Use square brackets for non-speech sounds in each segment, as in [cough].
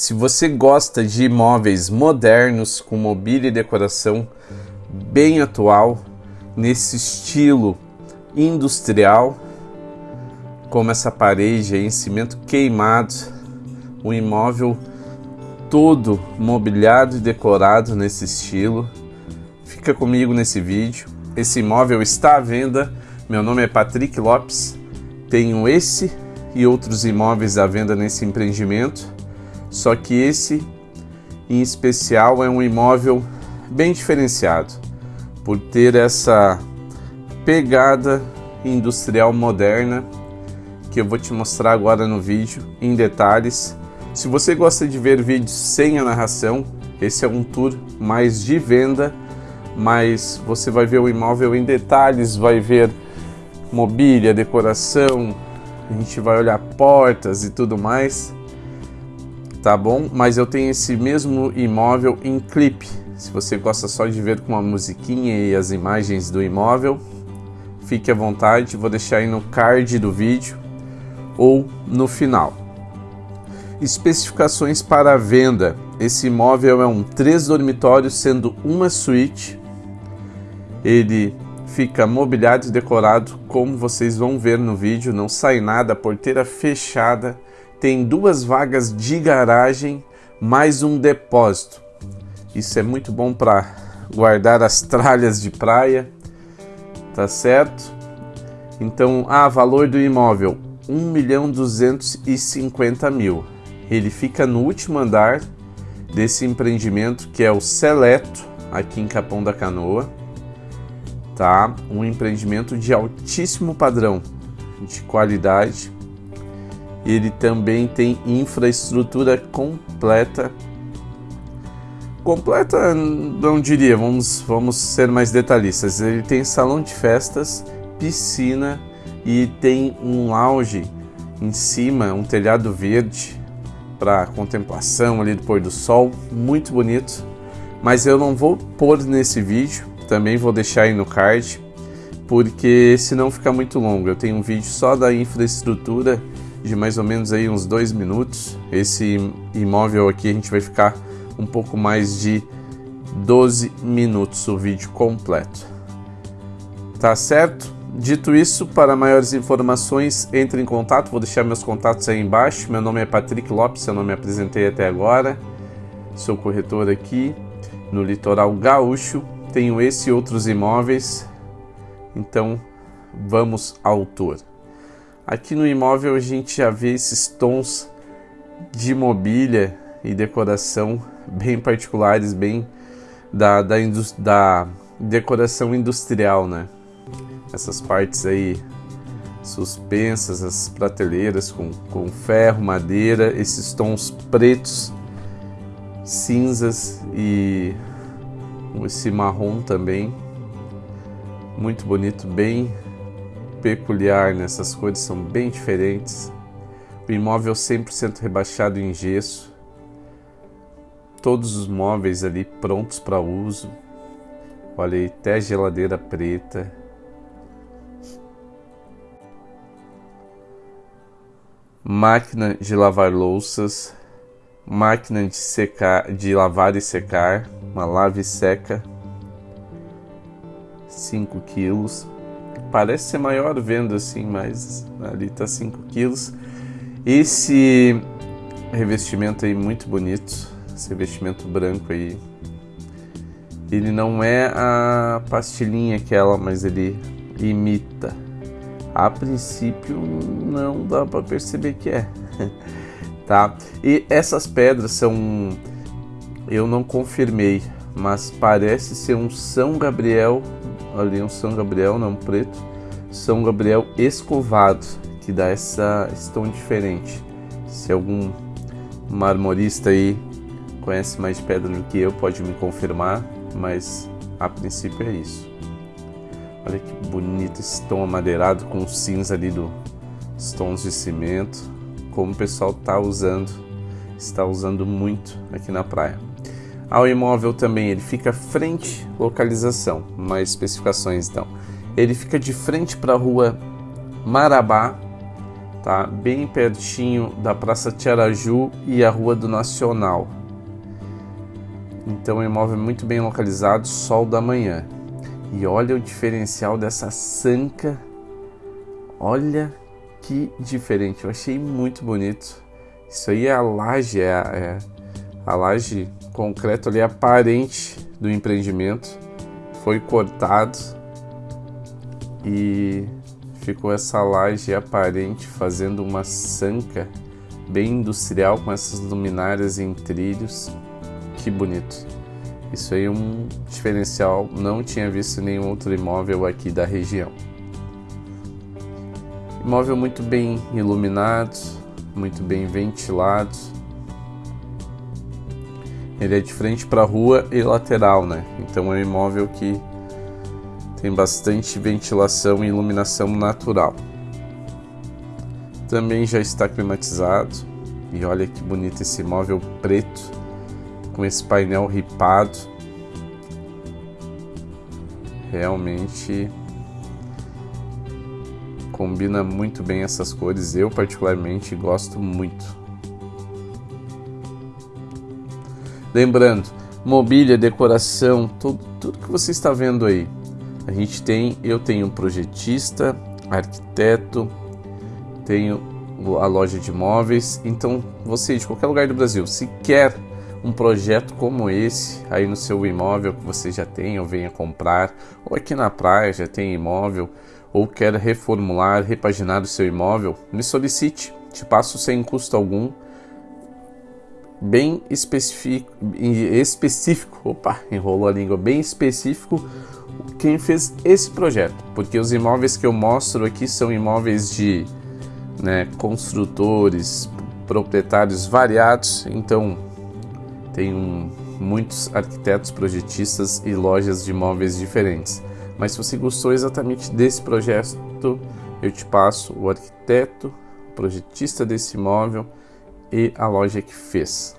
Se você gosta de imóveis modernos com mobília e decoração bem atual, nesse estilo industrial, como essa parede em cimento queimado, o imóvel todo mobiliado e decorado nesse estilo. Fica comigo nesse vídeo. Esse imóvel está à venda. Meu nome é Patrick Lopes. Tenho esse e outros imóveis à venda nesse empreendimento. Só que esse em especial é um imóvel bem diferenciado por ter essa pegada industrial moderna que eu vou te mostrar agora no vídeo em detalhes. Se você gosta de ver vídeos sem a narração, esse é um tour mais de venda, mas você vai ver o imóvel em detalhes, vai ver mobília, decoração, a gente vai olhar portas e tudo mais, tá bom? Mas eu tenho esse mesmo imóvel em clipe. Se você gosta só de ver com uma musiquinha e as imagens do imóvel, fique à vontade, vou deixar aí no card do vídeo ou no final. Especificações para venda. Esse imóvel é um três dormitórios, sendo uma suíte. Ele fica mobiliado e decorado, como vocês vão ver no vídeo. Não sai nada, porteira fechada. Tem duas vagas de garagem, mais um depósito. Isso é muito bom para guardar as tralhas de praia, tá certo? Então, ah, valor do imóvel 1 milhão 250 mil. Ele fica no último andar desse empreendimento que é o Seleto, aqui em Capão da Canoa. Tá? Um empreendimento de altíssimo padrão, de qualidade. Ele também tem infraestrutura completa. Completa, não diria, vamos, vamos ser mais detalhistas. Ele tem salão de festas, piscina e tem um lounge em cima, um telhado verde, para contemplação ali do pôr do sol, muito bonito. Mas eu não vou pôr nesse vídeo, também vou deixar aí no card, porque senão fica muito longo. Eu tenho um vídeo só da infraestrutura de mais ou menos aí uns dois minutos. Esse imóvel aqui a gente vai ficar um pouco mais de 12 minutos o vídeo completo. Tá certo? Dito isso, para maiores informações, entre em contato, vou deixar meus contatos aí embaixo. Meu nome é Patrick Lopes, eu não me apresentei até agora. Sou corretor aqui no litoral gaúcho. Tenho esse e outros imóveis. Então, vamos ao tour. Aqui no imóvel a gente já vê esses tons de mobília e decoração bem particulares, bem da, da, da decoração industrial, né? essas partes aí suspensas, as prateleiras com, com ferro, madeira, esses tons pretos, cinzas e esse marrom também, muito bonito, bem peculiar nessas cores, são bem diferentes. O imóvel 100% rebaixado em gesso, todos os móveis ali prontos para uso. Olha aí, até geladeira preta, máquina de lavar louças, máquina de secar, de lavar e secar, uma lave seca, 5 quilos. Parece ser maior vendo assim, mas ali tá 5 quilos. Esse revestimento aí muito bonito, esse revestimento branco aí. Ele não é a pastilhinha aquela, mas ele imita a princípio não dá para perceber que é, [laughs] tá? E essas pedras são, eu não confirmei, mas parece ser um São Gabriel, ali um São Gabriel, não preto, São Gabriel escovado, que dá essa tom diferente. Se algum marmorista aí conhece mais de pedra do que eu, pode me confirmar, mas a princípio é isso. Olha que bonito esse tom amadeirado com cinza ali dos tons de cimento. Como o pessoal está usando, está usando muito aqui na praia. Ao imóvel também, ele fica frente, localização, mais especificações então. Ele fica de frente para a rua Marabá, tá? Bem pertinho da Praça Tiaraju e a Rua do Nacional. Então, é um imóvel muito bem localizado, sol da manhã. E olha o diferencial dessa sanca. Olha que diferente. Eu achei muito bonito. Isso aí é a laje, é a, é a laje concreto ali aparente do empreendimento. Foi cortado e ficou essa laje aparente fazendo uma sanca bem industrial com essas luminárias em trilhos. Que bonito. Isso aí é um diferencial, não tinha visto nenhum outro imóvel aqui da região. Imóvel muito bem iluminado, muito bem ventilado. Ele é de frente para a rua e lateral, né? Então é um imóvel que tem bastante ventilação e iluminação natural. Também já está climatizado. E olha que bonito esse imóvel preto com esse painel ripado. Realmente combina muito bem essas cores. Eu particularmente gosto muito. Lembrando, mobília, decoração, tudo, tudo que você está vendo aí. A gente tem, eu tenho um projetista, arquiteto, tenho a loja de imóveis. Então, você de qualquer lugar do Brasil, se quer um projeto como esse aí no seu imóvel que você já tem ou venha comprar, ou aqui na praia já tem imóvel, ou quer reformular, repaginar o seu imóvel, me solicite, te passo sem custo algum, bem específico, específico, [laughs] opa, enrolou a língua, bem específico quem fez esse projeto, porque os imóveis que eu mostro aqui são imóveis de né, construtores, proprietários variados, então tem um, muitos arquitetos, projetistas e lojas de imóveis diferentes. Mas se você gostou exatamente desse projeto, eu te passo o arquiteto, o projetista desse imóvel e a loja que fez.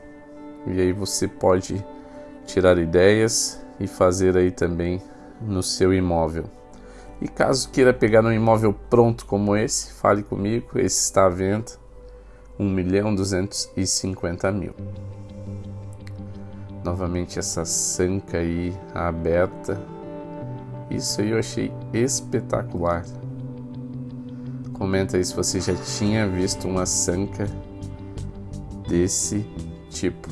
E aí você pode tirar ideias e fazer aí também no seu imóvel. E caso queira pegar um imóvel pronto como esse, fale comigo, esse está à venda, 1 milhão 250 mil. Novamente essa sanca aí aberta, isso aí eu achei espetacular. Comenta aí se você já tinha visto uma sanca desse tipo.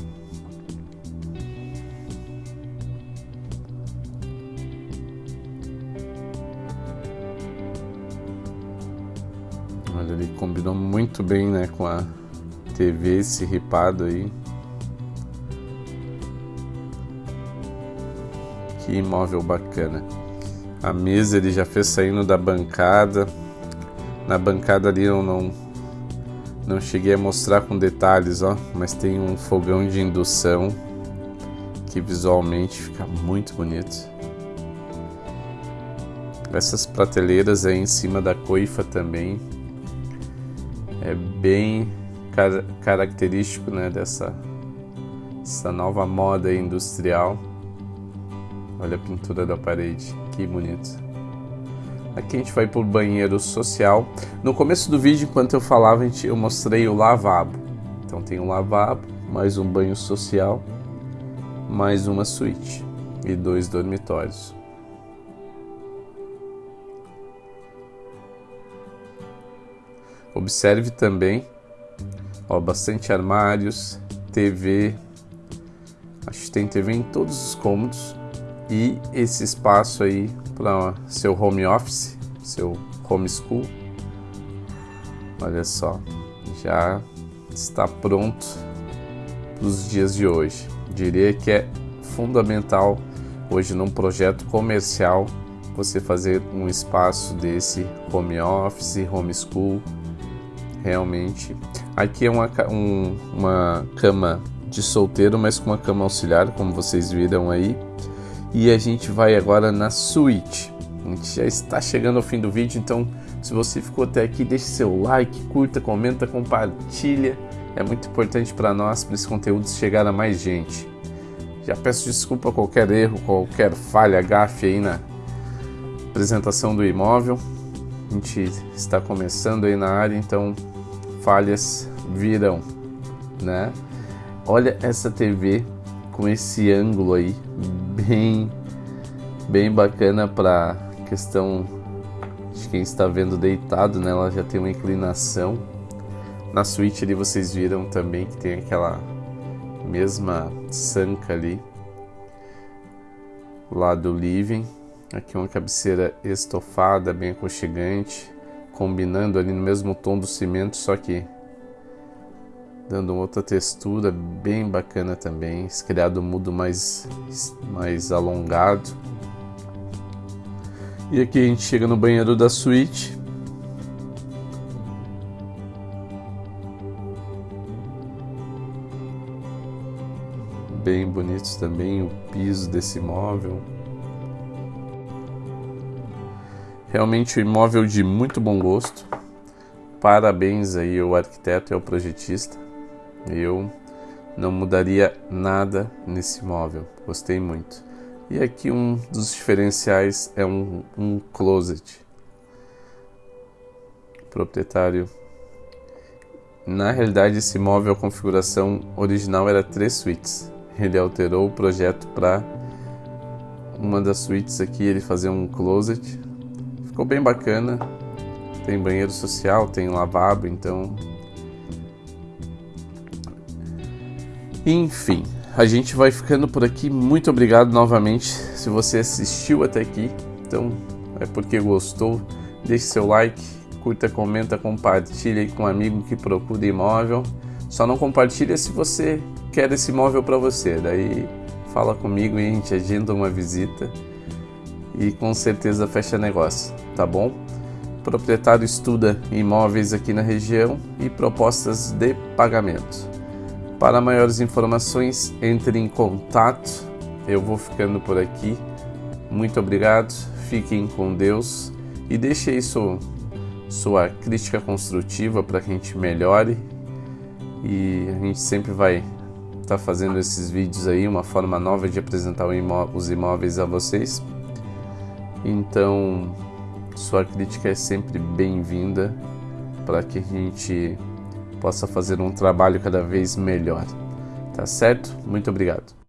Olha, ele combinou muito bem, né, com a TV, esse ripado aí. Que imóvel bacana. A mesa ele já fez saindo da bancada. Na bancada ali eu não não cheguei a mostrar com detalhes, ó, mas tem um fogão de indução que visualmente fica muito bonito. Essas prateleiras aí em cima da coifa também é bem car característico né, dessa essa nova moda industrial. Olha a pintura da parede, que bonito. Aqui a gente vai o banheiro social. No começo do vídeo, enquanto eu falava, eu mostrei o lavabo. Então tem um lavabo, mais um banho social, mais uma suíte e dois dormitórios. Observe também, ó, bastante armários, TV, acho que tem TV em todos os cômodos e esse espaço aí para seu home office, seu homeschool. Olha só, já está pronto para os dias de hoje. Diria que é fundamental hoje num projeto comercial você fazer um espaço desse home office, homeschool realmente. Aqui é uma, um, uma cama de solteiro, mas com uma cama auxiliar, como vocês viram aí. E a gente vai agora na suíte. A gente já está chegando ao fim do vídeo, então se você ficou até aqui, deixe seu like, curta, comenta, compartilha. É muito importante para nós, para esse conteúdo chegar a mais gente. Já peço desculpa qualquer erro, qualquer falha, gafe aí na apresentação do imóvel. A gente está começando aí na área, então falhas virão, né? Olha essa TV com esse ângulo aí, bem, bem bacana para questão de quem está vendo deitado, né? Ela já tem uma inclinação. Na suíte ali vocês viram também que tem aquela mesma sanca ali lá do living. Aqui uma cabeceira estofada, bem aconchegante, combinando ali no mesmo tom do cimento, só que dando outra textura bem bacana também, esse criado mudo mais, mais alongado. E aqui a gente chega no banheiro da suíte. Bem bonitos também o piso desse imóvel. Realmente um imóvel de muito bom gosto. Parabéns aí ao arquiteto e ao projetista. Eu não mudaria nada nesse móvel, gostei muito. E aqui um dos diferenciais é um, um closet. Proprietário. Na realidade, esse móvel, a configuração original era três suítes. Ele alterou o projeto para uma das suítes aqui, ele fazer um closet. Ficou bem bacana. Tem banheiro social, tem lavabo, então Enfim, a gente vai ficando por aqui. Muito obrigado novamente se você assistiu até aqui. Então, é porque gostou. Deixe seu like, curta, comenta, compartilha com um amigo que procura imóvel. Só não compartilha se você quer esse imóvel para você. Daí fala comigo e a gente agenda uma visita e com certeza fecha negócio, tá bom? O proprietário estuda imóveis aqui na região e propostas de pagamento. Para maiores informações, entre em contato. Eu vou ficando por aqui. Muito obrigado, fiquem com Deus e deixe aí sua, sua crítica construtiva para que a gente melhore. E a gente sempre vai estar tá fazendo esses vídeos aí, uma forma nova de apresentar os imóveis a vocês. Então, sua crítica é sempre bem-vinda para que a gente possa fazer um trabalho cada vez melhor. Tá certo? Muito obrigado.